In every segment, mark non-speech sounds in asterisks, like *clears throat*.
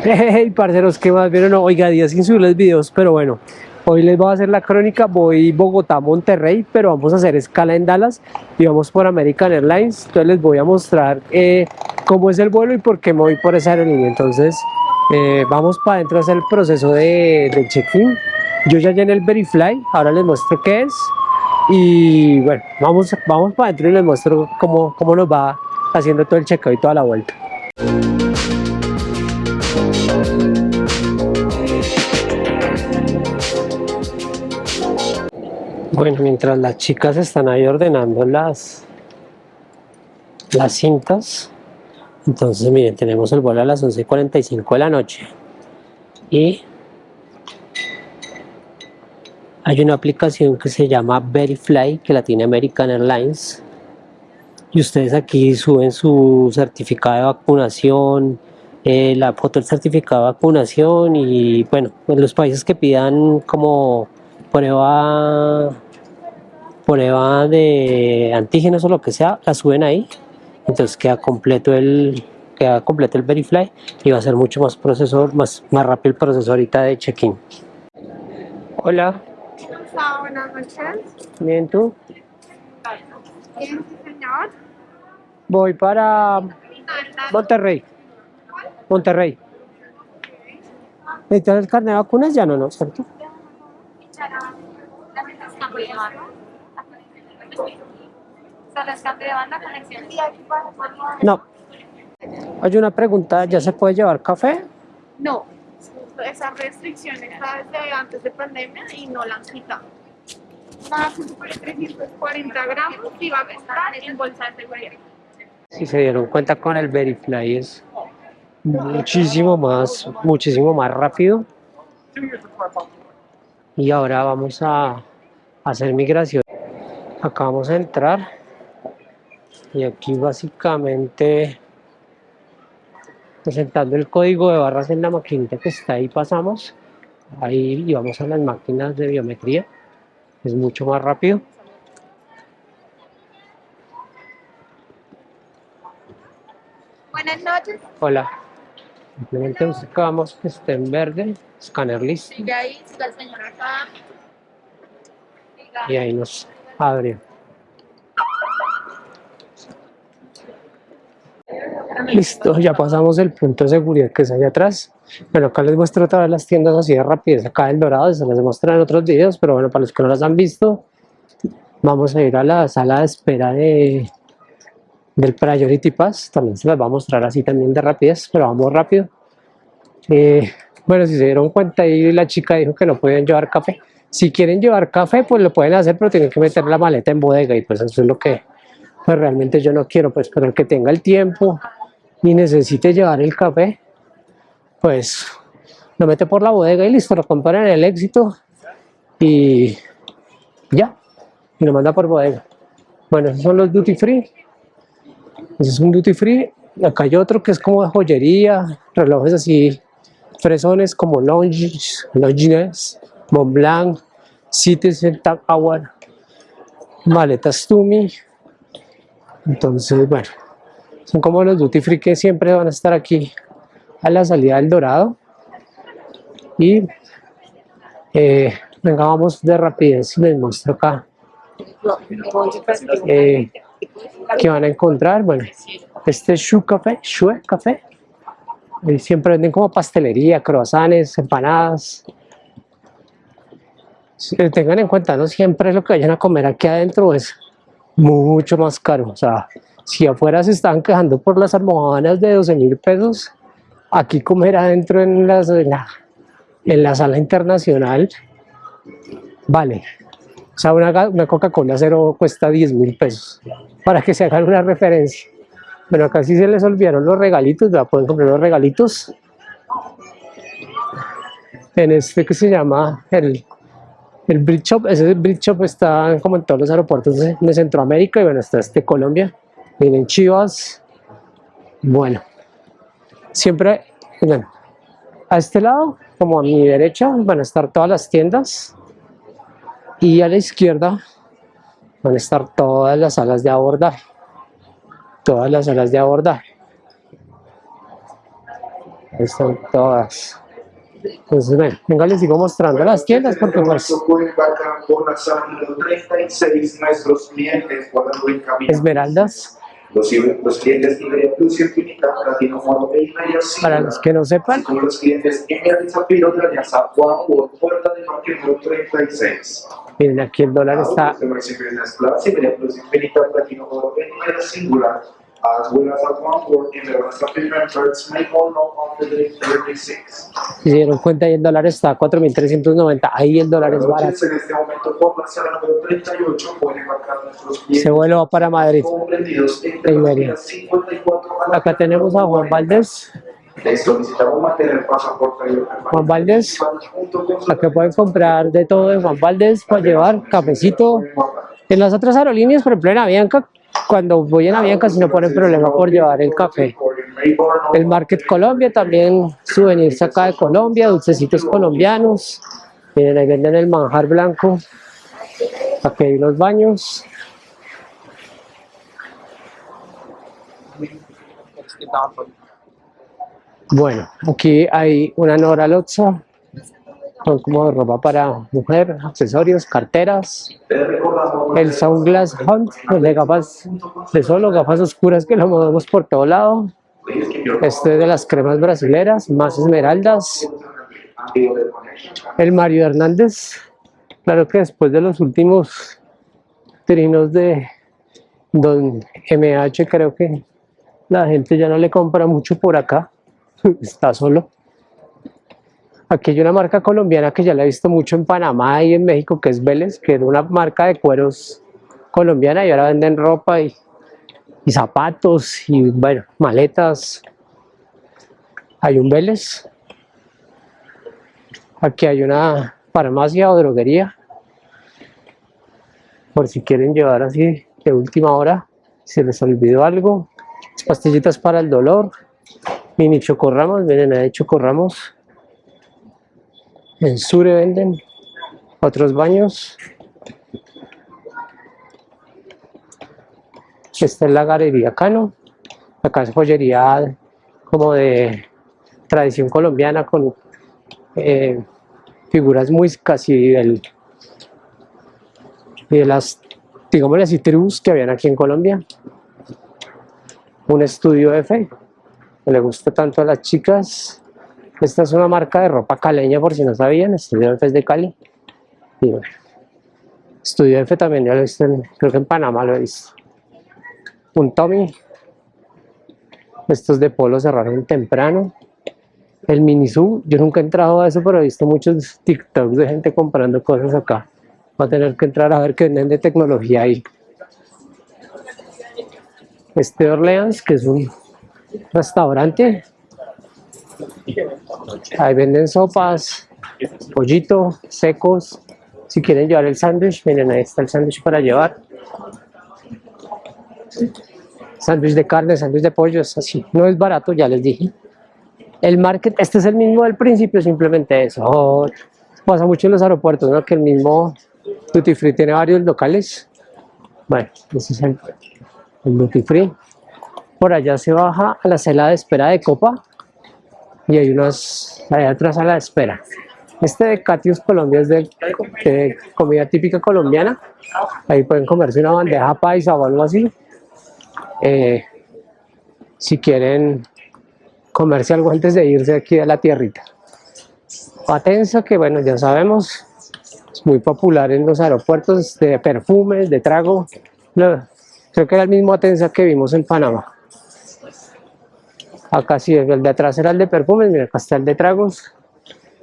*laughs* Hey, parceros, ¿qué más vieron? Oiga, días sin subirles videos, pero bueno, hoy les voy a hacer la crónica, voy Bogotá-Monterrey, pero vamos a hacer escala en Dallas y vamos por American Airlines, entonces les voy a mostrar eh, cómo es el vuelo y por qué me voy por esa aerolínea, entonces eh, vamos para adentro a hacer el proceso de, check-in, yo ya llené el Verifly, ahora les muestro qué es y bueno, vamos, vamos para adentro y les muestro cómo, cómo nos va haciendo todo el check-out y toda la vuelta. Bueno, mientras las chicas están ahí ordenando las, las cintas, entonces miren, tenemos el vuelo a las 11.45 de la noche. Y hay una aplicación que se llama Verifly que la tiene American Airlines. Y ustedes aquí suben su certificado de vacunación, eh, la foto del certificado de vacunación y bueno, en los países que pidan como prueba prueba de antígenos o lo que sea, la suben ahí, entonces queda completo el queda completo el Verifly y va a ser mucho más procesor, más, más rápido el proceso ahorita de check-in. Hola. Buenas noches. Bien, ¿tú? Bien, señor. Voy para Monterrey. Monterrey. ¿Necesitas el carnet de vacunas? Ya no, ¿no? ¿Cierto? No. Hay una pregunta, ¿ya se puede llevar café? No. Esa restricción está desde antes de pandemia y no la han quitado. Más de 340 gramos y va a estar en bolsa de seguridad. Si se dieron cuenta con el Verifly es muchísimo más, muchísimo más rápido. Y ahora vamos a hacer migración. Acá vamos a entrar. Y aquí básicamente presentando el código de barras en la maquinita que está ahí pasamos. Ahí y vamos a las máquinas de biometría. Es mucho más rápido. Buenas noches. hola. Simplemente buscamos que esté en verde. Escáner listo. Sigue ahí, siga el señor acá. Y ahí nos abre listo ya pasamos el punto de seguridad que es allá atrás bueno acá les muestro todas las tiendas así de rapidez acá del dorado se las muestran en otros videos pero bueno para los que no las han visto vamos a ir a la sala de espera de del Priority Pass también se las va a mostrar así también de rapidez pero vamos rápido. Eh, bueno si se dieron cuenta ahí la chica dijo que no podían llevar café si quieren llevar café pues lo pueden hacer pero tienen que meter la maleta en bodega y pues eso es lo que pues realmente yo no quiero pues pero el que tenga el tiempo y necesite llevar el café pues lo mete por la bodega y listo, lo compra en el éxito y ya, y lo manda por bodega. Bueno, esos son los duty free. Ese es un duty free. Acá hay otro que es como joyería, relojes así, fresones como Longines Montblanc, Citizen Tower, maletas Tumi. Entonces, bueno, son como los duty free que siempre van a estar aquí a la salida del Dorado. Y eh, venga vamos de rapidez les muestro acá eh, que van a encontrar. Bueno este es Shu Café Shue Café. Y siempre venden como pastelería, croissants, empanadas tengan en cuenta no siempre lo que vayan a comer aquí adentro es mucho más caro. O sea si afuera se están quejando por las almohadas de 12 mil pesos aquí comer adentro en, la, en la sala internacional vale. O sea una, una Coca-Cola cero cuesta 10 mil pesos para que se hagan una referencia. Bueno acá sí se les olvidaron los regalitos ya pueden comprar los regalitos. En este que se llama el el Bridge Shop, ese Bridge Shop está como en todos los aeropuertos de, Centroamérica y bueno, está este Colombia, vienen Chivas, bueno, siempre, miren, a este lado, como a mi derecha, van a estar todas las tiendas y a la izquierda van a estar todas las salas de abordaje, todas las salas de abordaje. Ahí están todas. Entonces, bueno, venga, les sigo mostrando las tiendas porque pues pueden embarcar por la sala número 36 nuestros clientes cuando en camino. esmeraldas, Los, los clientes Iberia Plus y Infinita, Platino e Iberia para los que no sepan, Como los clientes Emerald Zafiro de Alianza Juan por puerta de parque número 36. miren aquí el dólar está Iberia Plus, Infinita, Platino e Iberia Singular. As well as at one may all know on the day 36. Si se dieron cuenta ahí el dólar está a 4.390, ahí el dólar es barato. En este momento por la sala número 38 pueden embarcar nuestros clientes. Se vuelo va para Madrid. comprendidos entre de las Iberia. vías 54 a la Acá tenemos a Juan Valdés. Les solicitamos mantener pasaporte y Juan Valdés, acá pueden comprar de todo de Juan Valdés para llevar cafecito. En las otras aerolíneas, por ejemplo en Avianca, cuando voy en Avianca si no ponen problema por llevar el café. El Market Colombia también, souvenirs acá de Colombia, dulcecitos colombianos. Miren, ahí venden el manjar blanco. Aquí hay unos baños. Bueno, aquí hay una Nora Lotza. Son como de ropa para mujer, accesorios, carteras. El Sunglass Hunt, de gafas de solo, gafas oscuras que lo movemos por todo lado. Este es de las cremas brasileras, más esmeraldas. El Mario Hernández, claro que después de los últimos trinos de Don MH, creo que la gente ya no le compra mucho por acá, *laughs* está solo. Aquí hay una marca colombiana que ya la he visto mucho en Panamá y en México, que es Vélez, que era una marca de cueros colombiana y ahora venden ropa y, y zapatos y bueno, maletas. Hay un Vélez. Aquí hay una farmacia o droguería. Por si quieren llevar así de última hora, si les olvidó algo. Pastillitas para el dolor. Mini chocorramos, miren, hay chocorramos. En Sure venden otros baños. Esta es la galería Cano. Acá es joyería como de tradición colombiana con eh, figuras muy casi de las, digámosle así, tribus que habían aquí en Colombia. Un estudio F que le gusta tanto a las chicas. Esta es una marca de ropa caleña, por si no sabían, Estudio F es de Cali. Y bueno, Estudio F también ya lo he visto, en- creo que en Panamá lo he visto. Un Tommy. Estos de polo cerraron temprano. El Minisu, yo nunca he entrado a eso, pero he visto muchos TikToks de gente comprando cosas acá. Va a tener que entrar a ver qué venden de tecnología ahí. Este Orleans, que es un restaurante. Ahí venden sopas, pollito, secos. Si quieren llevar el sándwich, miren, ahí está el sándwich para llevar. Sándwich de carne, sándwich de pollo, es así. No es barato, ya les dije. El market, este es el mismo del principio, simplemente eso. Oh, pasa mucho en los aeropuertos, ¿no? Que el mismo Duty Free tiene varios locales. Bueno, ese es el, el Duty Free. Por allá se baja a la sala de espera de Copa y hay unas, hay otra sala de espera. Este de Catius Colombia es de, de comida típica colombiana. Ahí pueden comerse una bandeja paisa o algo así. Eh, si quieren comerse algo antes de irse aquí a la tierrita. Patensa, que bueno, ya sabemos, es muy popular en los aeropuertos de perfumes, de trago. Creo que era el mismo Atensa que vimos en Panamá. Acá sí, el de atrás era el de perfumes, mira, acá está el de tragos.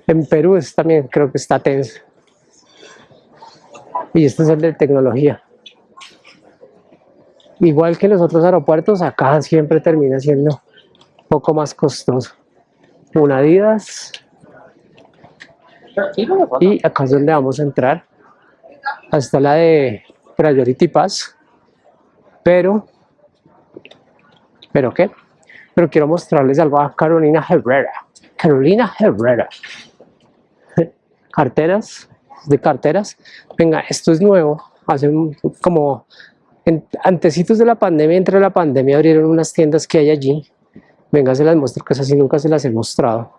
En Perú es también, creo que está Atensa. Y este es el de tecnología. Igual que los otros aeropuertos, acá siempre termina siendo un poco más costoso. Una Adidas. Y acá es donde vamos a entrar. Hasta la de Priority Pass. Pero, ¿pero qué? Pero quiero mostrarles algo a Carolina Herrera. Carolina Herrera. Carteras, de carteras. Venga, esto es nuevo. Hace como en- antecitos de la pandemia, entre la pandemia abrieron unas tiendas que hay allí Venga, se las muestro, que esas sí nunca se las he mostrado.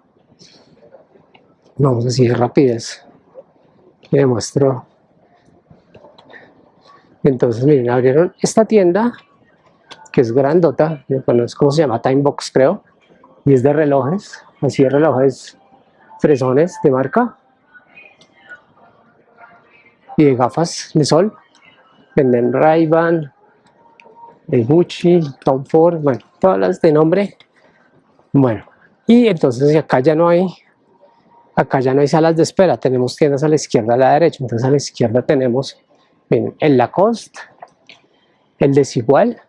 Vamos así de rapidez. Le muestro. Entonces, miren, abrieron esta tienda, que es grandota, bueno, es como se llama, Time Box creo, y es de relojes, así de relojes fresones de marca, y de gafas de sol. Venden Ray-Ban, de Gucci, Tom Ford, bueno, todas las de nombre. Bueno, y entonces acá ya no hay, acá ya no hay salas de espera, tenemos tiendas a la izquierda a la derecha, entonces a la izquierda tenemos, miren, el Lacoste, el Desigual,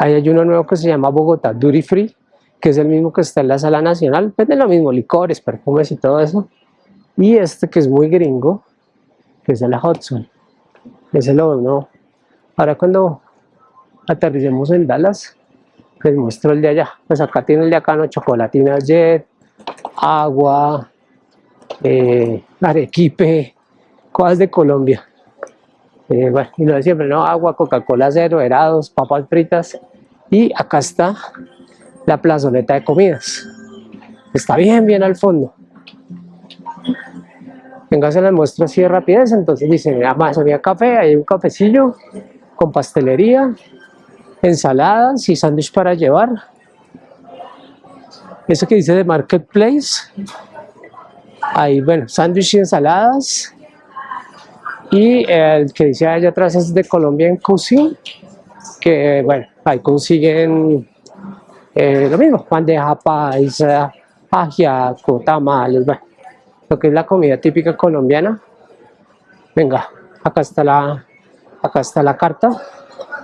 ahí hay uno nuevo que se llama Bogotá Duty Free, que es el mismo que está en la sala nacional, vende lo mismo, licores, perfumes y todo eso, y este que es muy gringo, que es el Hudson, ese lo no. Ahora cuando aterricemos en Dallas, les muestro el de allá. Pues acá tiene el de acá, ¿no? Chocolatina Jet, agua, eh, arequipe, cosas de Colombia. Eh, bueno, y lo de siempre, ¿no? Agua, Coca-Cola cero, helados, papas fritas. Y acá está la plazoleta de comidas. Está bien, bien al fondo. Venga, se las muestro así de rapidez. Entonces dice, Amazonía Café, hay un cafecillo con pastelería, ensaladas y sándwich para llevar. Eso que dice de Marketplace. Ahí, bueno, sándwich y ensaladas. Y el que dice allá atrás es de Colombia en Cusi, que bueno, ahí consiguen eh, lo mismo, bandeja paisa, ajiaco, tamales, bueno, lo que es la comida típica colombiana. Venga, acá está la, acá está la carta,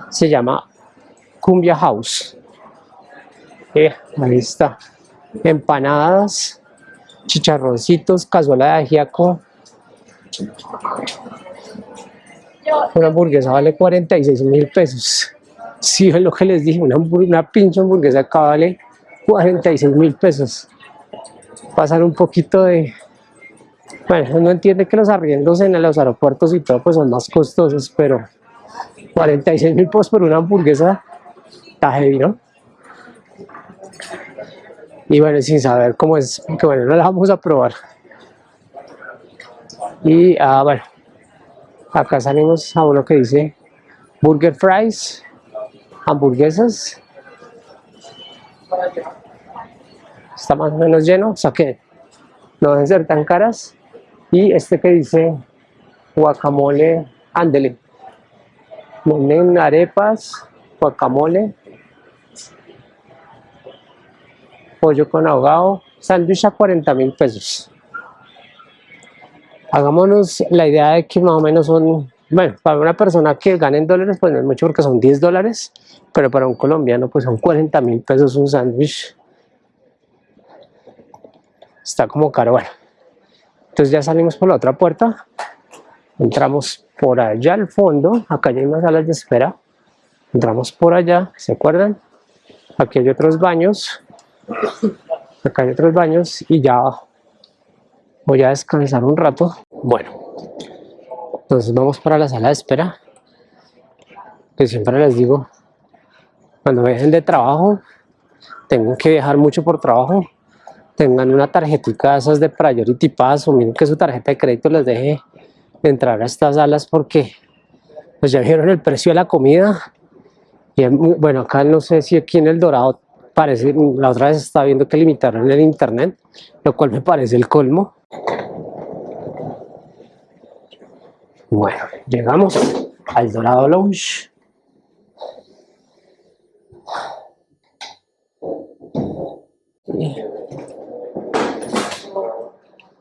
se llama Cumbia House. Eh, ahí está, empanadas, chicharroncitos, cazuela de ajiaco. Una hamburguesa vale 46 mil pesos. Sí, es lo que les dije, una, una pinche hamburguesa acá vale 46 mil pesos. Pasar un poquito de... Bueno, uno entiende que los arriendos en los aeropuertos y todo pues son más costosos, pero 46 mil pesos por una hamburguesa está heavy, ¿no? Y bueno, sin saber cómo es, que bueno, no la vamos a probar. Y ah, bueno, acá salimos a uno que dice Burger Fries, hamburguesas. Está más o menos lleno, que no deben ser tan caras. Y este que dice guacamole, ándele. Venden arepas, guacamole, pollo con ahogado, sándwich a 40 mil pesos. Hagámonos la idea de que más o menos son, bueno, para una persona que gane en dólares, pues no es mucho porque son 10 dólares, pero para un colombiano, pues son 40 mil pesos un sándwich. Está como caro, bueno. Entonces ya salimos por la otra puerta, entramos por allá al fondo, acá hay unas salas de espera, entramos por allá, ¿se acuerdan? Aquí hay otros baños, acá hay otros baños y ya voy a descansar un rato. Bueno, entonces vamos para la sala de espera, que siempre les digo, cuando viajen de trabajo, tengan que viajar mucho por trabajo, tengan una tarjetita de esas de Priority Pass o miren que su tarjeta de crédito les deje entrar a estas salas porque pues ya vieron el precio de la comida. Y bueno acá no sé si aquí en el Dorado parece la otra vez estaba viendo que limitaron el internet lo cual me parece el colmo bueno llegamos al Dorado Lounge.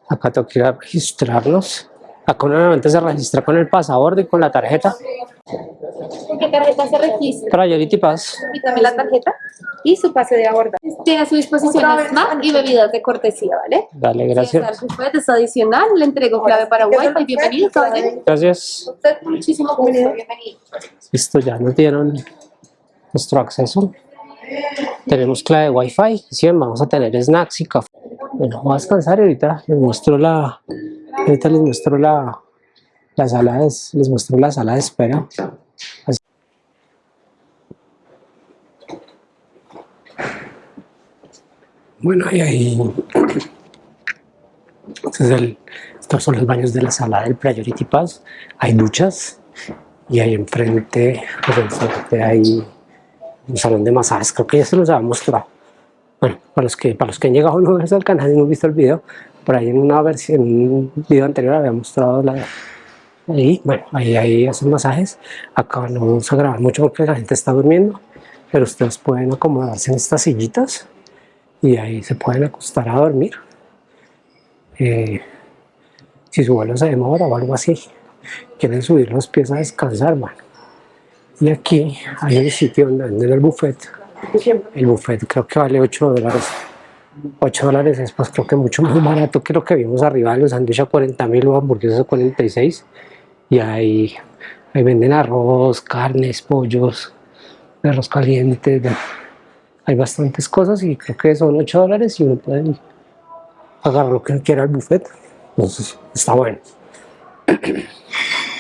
Acá tengo que ir a registrarnos. Acá normalmente se registra con el pasaporte y con la tarjeta ¿Con qué tarjeta se registra? Priority Pass Quítame la tarjeta y su pase de abordar. Tiene a su disposición snack y bebidas de cortesía, ¿vale? dale Si gracias es buffet es adicional, le entrego clave para Wi-Fi. Bienvenido, caballero. gracias Usted muchísimo gusto, bienvenido. Listo, ya nos dieron nuestro acceso. Tenemos clave Wi-Fi. Sí, vamos a tener snacks y café. Bueno, voy a descansar y ahorita les muestro la. Ahorita les muestro la, la sala de, les muestro la sala de espera. Bueno, y ahí... Este estos son los baños de la sala del Priority Pass. Hay duchas y ahí enfrente, pues enfrente hay un salón de masajes. Creo que ya se los había mostrado. Bueno, para los que, para los que han llegado nuevos al canal y no han visto el video, por ahí en una versión, en un video anterior había mostrado la, ahí, bueno, ahí, ahí hacen masajes. Acá no vamos a grabar mucho porque la gente está durmiendo, pero ustedes pueden acomodarse en estas sillitas y ahí se pueden acostar a dormir. Eh, si su vuelo se demora o algo así, quieren subir los pies a descansar, bueno. Y aquí hay un sitio donde venden el buffet. El buffet creo que vale 8 dólares. 8 dólares es pues creo que mucho más barato que lo que vimos arriba de los sándwiches a 40 mil o hamburguesas a 46. Y ahí, ahí venden arroz, carnes, pollos, arroz caliente. de- hay bastantes cosas y creo que son 8 dólares y uno puede pagar lo que quiera el buffet. Entonces está bueno.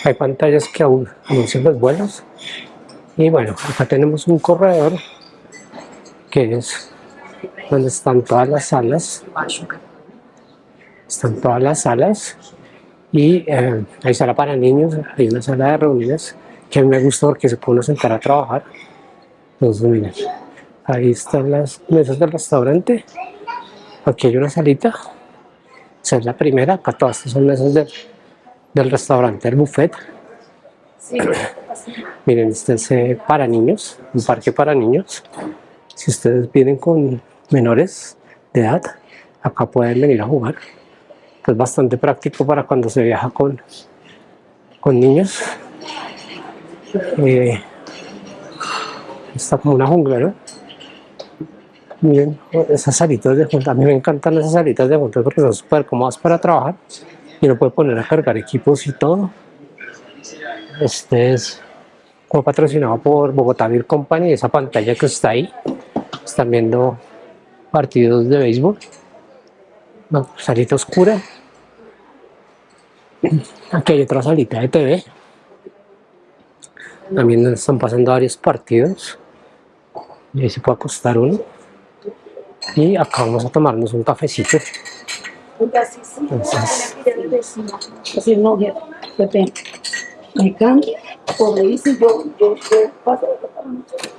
hay pantallas que aún anuncian los vuelos. Y bueno, acá tenemos un corredor que es donde están todas las salas. Están todas las salas y eh, hay sala para niños, hay una sala de reuniones que a mí me gusta porque se puede uno sentar a trabajar. Entonces, miren, ahí están las mesas del restaurante. Aquí hay una salita. Esa es la primera. Acá todas estas son mesas del, del restaurante, del buffet. *clears throat* Miren, este es eh, para niños, un parque para niños. Si ustedes vienen con menores de edad, acá pueden venir a jugar. Es bastante práctico para cuando se viaja con, con niños. Eh, está como una jungla, ¿no? Miren, esas salitas de junta, a mí me encantan esas salitas de junta porque son súper cómodas para trabajar y uno puede poner a cargar equipos y todo. Este es como patrocinado por Bogotá Beer Company, esa pantalla que está ahí. Están viendo partidos de béisbol. Una salita oscura. *laughs* Aquí hay otra salita de TV. También están pasando varios partidos. Y ahí se puede acostar uno. Y acá vamos a tomarnos un cafecito. Entonces, Así no, jefe, Pepe, me cambia, por ahí si yo, yo, yo paso,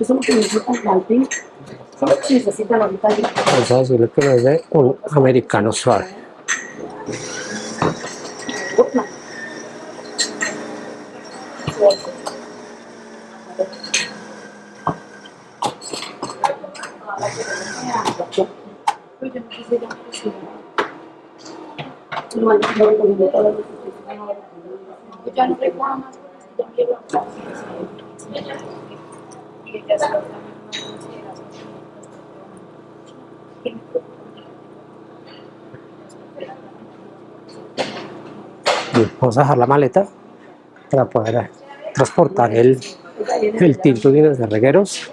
eso es lo que necesitan Martín, eso es lo que necesitan ahorita. vamos a decirle que nos dé un americano suave. Ya no recuerdo más. Ya quiero. Y ella se lo Bien, Vamos a dejar la maleta para poder transportar el, el tinto de regueros.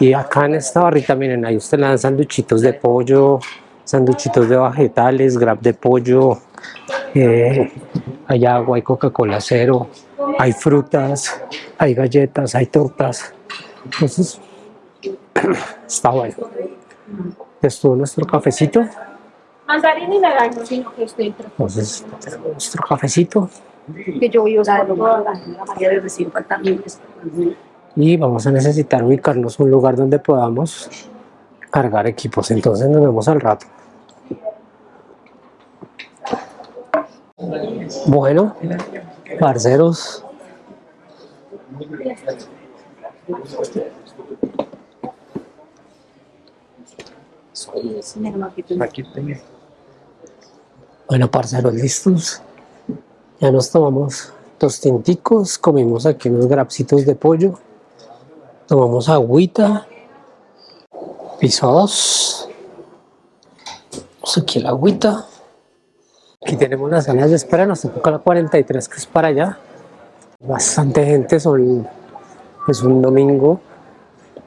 Y acá en esta barrita, miren, ahí usted le dan sanduchitos de pollo, sanduchitos de vegetales, grab de pollo, eh, hay agua, hay Coca-Cola cero, hay frutas, hay galletas, hay tortas. Entonces, *clears throat* está bueno. Estuvo nuestro cafecito. Mandarín y naranja, sino que estoy entre. Entonces, tenemos nuestro cafecito. Que yo voy a usar. la María de recién falta y vamos a necesitar ubicarnos un lugar donde podamos cargar equipos. Entonces nos vemos al rato. Bueno, parceros, bueno, parceros, listos. Ya nos tomamos dos tinticos, comimos aquí unos grapsitos de pollo, tomamos agüita, piso 2, Vamos aquí la agüita. Aquí tenemos las salas de espera, nos toca la 43 que es para allá. Bastante gente, son, es un domingo, o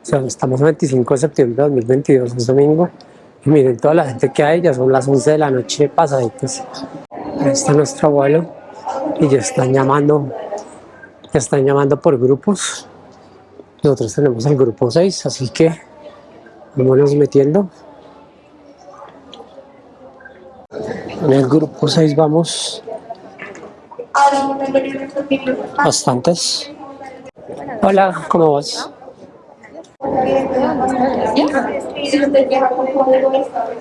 sea, estamos el 25 de septiembre de 2022, es domingo. Miren toda la gente que hay, ya son las 11 de la noche pasaditas. Ahí está nuestro abuelo y ya están llamando, ya están llamando por grupos. Nosotros tenemos el grupo 6, así que vámonos metiendo. En el grupo 6 vamos bastantes. Hola, ¿cómo vas?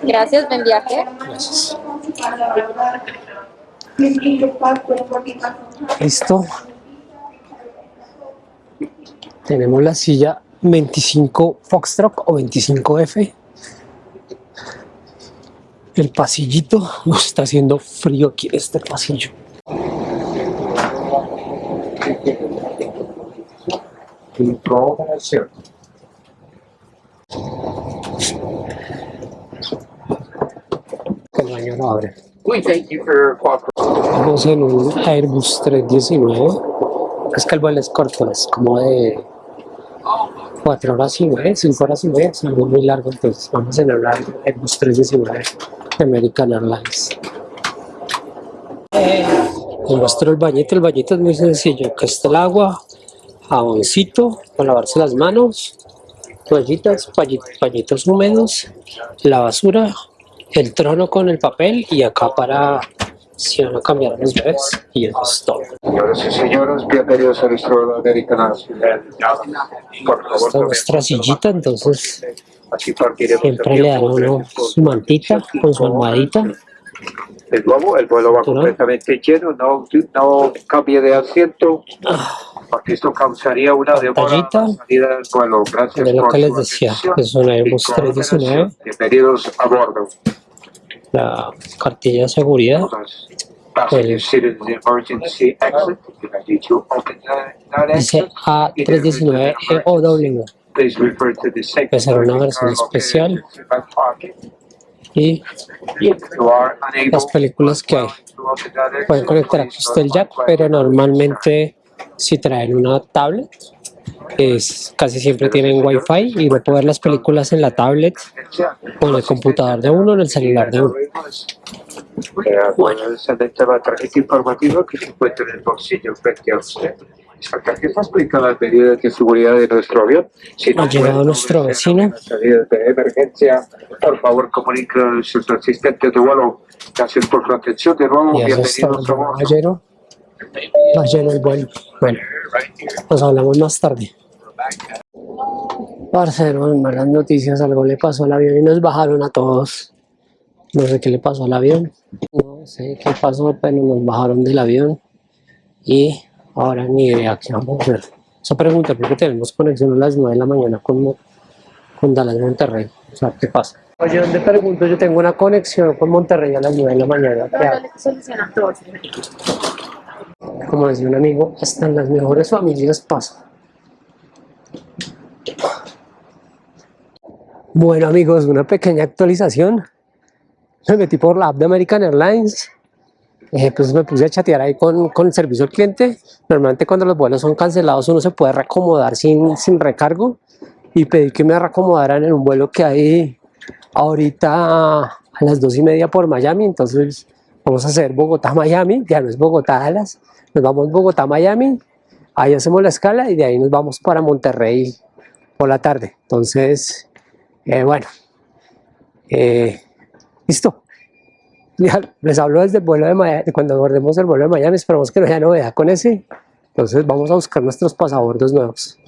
Gracias, buen viaje. Gracias. Listo. Tenemos la silla 25 Foxtrot o 25F. El pasillito. Uf, está haciendo frío aquí en este pasillo. Cooperation. Estamos en un Airbus 319. Es que el vuelo es corto, es como de 4 horas y media, 5 horas y media, es algo muy largo, entonces vamos en el Airbus 319 de American Airlines. Les muestro el bañito, el bañito es muy sencillo, que está el agua, jaboncito para lavarse las manos, toallitas, pañi- pañitos húmedos, la basura, el trono con el papel y acá para si van a cambiar a los bebés y eso es todo. Señoras y señores, bienvenidos a nuestro American Nacional. Por favor, Esta nuestra sillita, entonces siempre le dan uno su mantita con su almohadita. De nuevo, el vuelo va completamente lleno, no, no cambie de asiento, porque esto causaría una demora salida del. Gracias Es lo por que les decía, es un Airbus y cooperación. 319. Bienvenidos a bordo. La cartilla de seguridad. That Dice exit, A319 EOW. Please refer to the safety Puede ser una versión especial. Y las películas que hay. Pueden conectar aquí usted el jack, pero normalmente si traen una tablet, es, casi siempre tienen wifi y no puede ver las películas en la tablet o en el computador de uno o en el celular de uno. Bueno, esa es la tarjeta informativa que se encuentra en el bolsillo frente a usted. Esta tarjeta explica las medidas de seguridad de nuestro avión. Si Ha llegado nuestro vecino. de emergencia, por favor comunique a sus asistentes de vuelo. Gracias por su atención. De nuevo, bienvenidos a bordo. Caballero. Va lleno el vuelo. Bueno, nos hablamos más tarde. Parcero, malas noticias, algo le pasó al avión y nos bajaron a todos. No sé qué le pasó al avión. No sé qué pasó, pero nos bajaron del avión. Y ahora ni idea qué vamos a hacer. Esa pregunta porque tenemos conexión a las 9 de la mañana con, con Dallas Monterrey. O sea, ¿qué pasa? Oye, ¿dónde pregunto? Yo tengo una conexión con Monterrey a las 9 de la mañana. ¿Qué. Como decía un amigo, hasta en las mejores familias pasa. Bueno amigos, una pequeña actualización. Me metí por la app de American Airlines. Eh, pues me puse a chatear ahí con, con el servicio al cliente. Normalmente cuando los vuelos son cancelados uno se puede reacomodar sin, sin recargo. Y pedí que me reacomodaran en un vuelo que hay ahorita a las dos y media por Miami. Entonces vamos a hacer Bogotá-Miami. Ya no es Bogotá-Dallas. Nos vamos Bogotá-Miami. Ahí hacemos la escala y de ahí nos vamos para Monterrey por la tarde. Entonces, eh, bueno. Eh, listo. *laughs* Les hablo desde el vuelo de Miami, cuando abordemos el vuelo de Miami, esperamos que no haya novedad con ese. Entonces vamos a buscar nuestros pasabordos nuevos.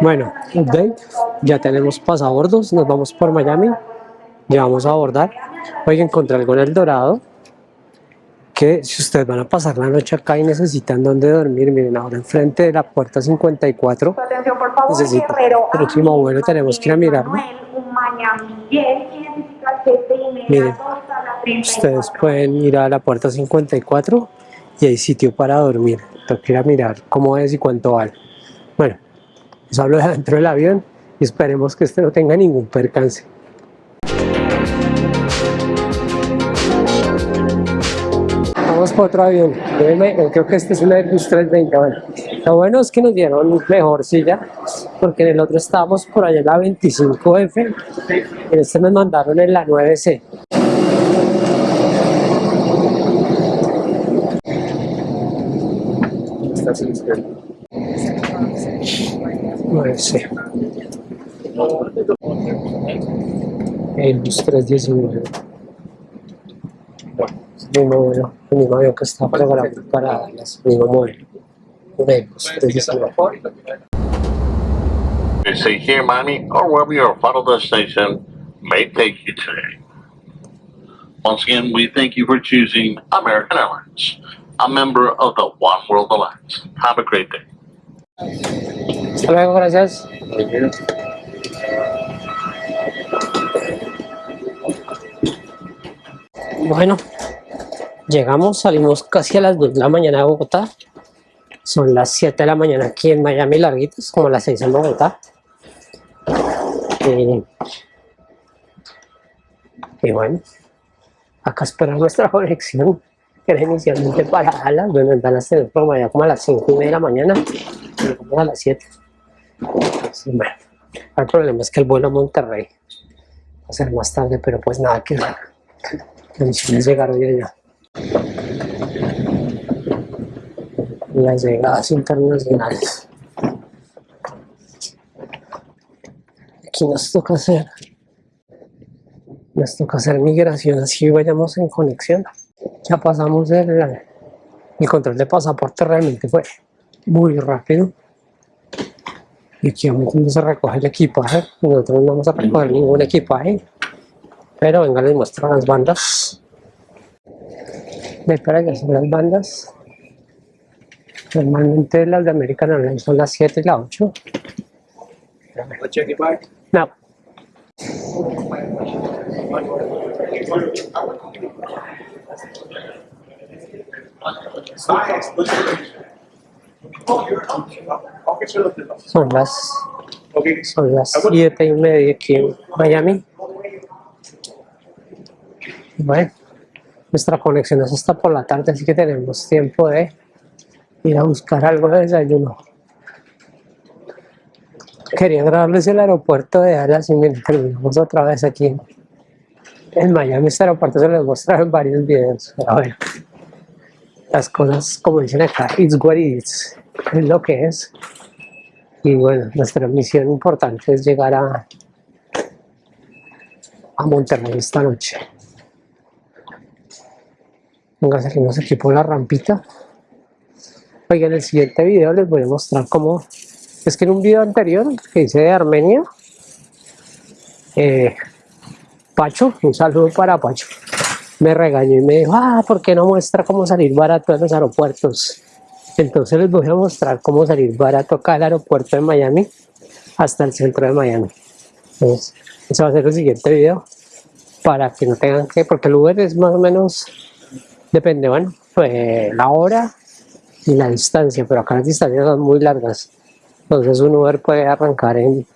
Bueno, update, ya tenemos pasabordos, nos vamos por Miami, ya vamos a abordar. Oye, encontré algo en El Dorado, que si ustedes van a pasar la noche acá y necesitan dónde dormir, miren, ahora enfrente de la puerta 54, Atención, por favor, Necesito. Guerrero. Próximo vuelo tenemos que ir a mirarlo. Miren, dos a la 34. Ustedes pueden ir a la puerta 54 y hay sitio para dormir. Tengo que ir a mirar cómo es y cuánto vale. Bueno, les hablo de adentro del avión y esperemos que este no tenga ningún percance. Vamos para otro avión. Creo que este es un Airbus 320. Bueno, lo bueno es que nos dieron mejor silla, porque en el otro estábamos por allá en la 25F, en este nos mandaron en la 9C. Nueve C. Airbus 319. El mismo vuelo, el mismo avión que está programado para Dallas, el mismo modelo. Un Airbus 319. They say here, Miami, or wherever your final destination may take you today. Once again, we thank you for choosing American Airlines, a member of the One World Alliance. Have a great day. Hasta luego, gracias. Bueno, llegamos, salimos casi a las 2 de la mañana de Bogotá. Son las 7 de la mañana aquí en Miami larguitos, como las 6 en Bogotá. Eh, y bueno, acá esperamos nuestra *laughs* conexión, que era inicialmente para Dallas. Bueno, en Dallas tenemos programa ya como a las 5 y media de la mañana, como a las 7. Sí, bueno, el problema es que el vuelo a Monterrey va a ser más tarde, pero pues nada que. La misión es llegar hoy allá. Las llegadas internacionales. Aquí nos toca hacer, nos toca hacer migración, así vayamos en conexión. Ya pasamos el, control de pasaporte, realmente fue muy rápido. Y aquí donde se recoge el equipaje. Nosotros no vamos a recoger ningún equipaje. Pero venga, les muestro las bandas. De para que son las bandas. Normalmente las de American Airlines son las 7 y las 8. No. Son las, son las 7 y media aquí en Miami. Bueno, nuestra conexión es hasta por la tarde, así que tenemos tiempo de ir a buscar algo de desayuno. Quería grabarles el aeropuerto de Dallas y miren, terminamos otra vez aquí en, Miami. Este aeropuerto se los mostrado en varios videos. Pero bueno, las cosas, como dicen acá, it's what it is, es lo que es. Y bueno, nuestra misión importante es llegar a, a Monterrey esta noche. Venga, salimos aquí por la rampita. Oigan, en el siguiente video les voy a mostrar cómo... Es que en un video anterior que hice de Armenia, eh, Pacho, un saludo para Pacho, me regañó y me dijo, ah, ¿por qué no muestra cómo salir barato en los aeropuertos? Entonces les voy a mostrar cómo salir barato acá al aeropuerto de Miami hasta el centro de Miami. Entonces, ese va a ser el siguiente video para que no tengan que, porque el Uber es más o menos, depende, bueno, pues, la hora y la distancia, pero acá las distancias son muy largas. Entonces un Uber puede arrancar en